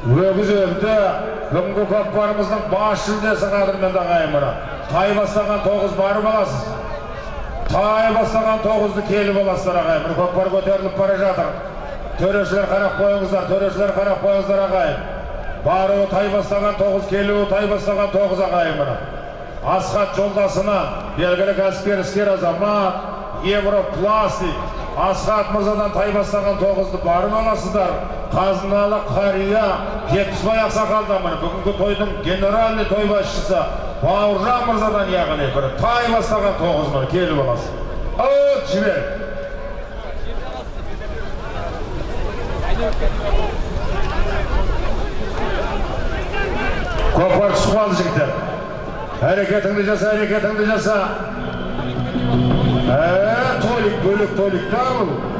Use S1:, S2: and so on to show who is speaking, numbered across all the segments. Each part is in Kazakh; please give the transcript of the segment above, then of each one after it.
S1: өгіз өлді бүгінгі көкпарымыздың бас жүлдесі қадірменді ағайын мына тай бастаған тоғыз барып аласыз тай бастаған тоғызды келіп аласыздар ағайын көкпар көтеріліп бара жатыр төрешілер қарап қойыңыздар төрешілер қарап қойыңыздар ағайын баруы тай бастаған тоғыз келуі тай бастаған тоғыз ағайын міне асхат жолдасына белгілі кәсіпкер іскер азамат европластик асхат мырзадан тай бастаған тоғызды барып аласыздар қазыналы қария жетпісбай ақсақалдан бүгінгі тойдың генеральный той басшысы бауыржан мырзадан яғни бір тай бастаған тоғыз міне келіп аласыз от жібер көкпар түсіп қалды жігіттер әрекетіңді жаса әрекетіңді жаса
S2: Tony, Bruno Tony calma.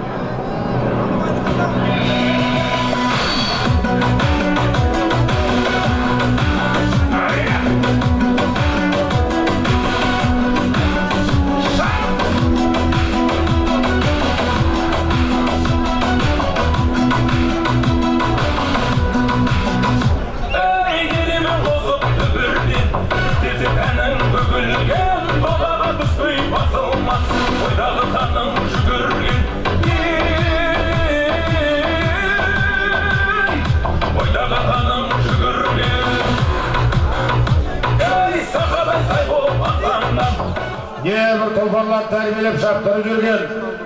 S1: Небір тұлпарлар тәрбиелеп шаптырып жүрген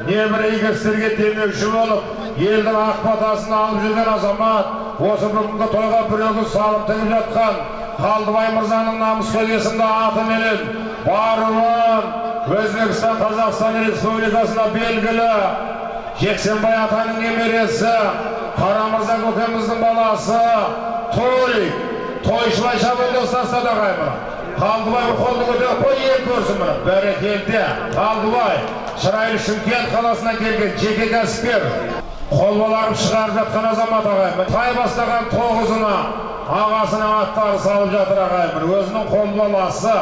S1: небір игі істерге демеуші болып елдің ақ батасын алып жүрген азамат осы бүгінгі тойға бір өгіз салып тігіп жатқан қалдыбай мырзаның намыскөз есімді атыменен баруын өзбекстан қазақстан республикасына белгілі жексенбай атаның немересі қарамырза көкеміздің баласы шабандоз тастады ағайын қалдыбай қолды көтеріп қой ел көрсін бәрекелді. Қалдыбай шырайлы шымкент қаласынан келген жеке кәсіпкер. Қолбаларып шығарып жатқан азамат ағайын тай бастаған тоғызына ағасының аттары салып жатыр ағайын өзінің қолбаласы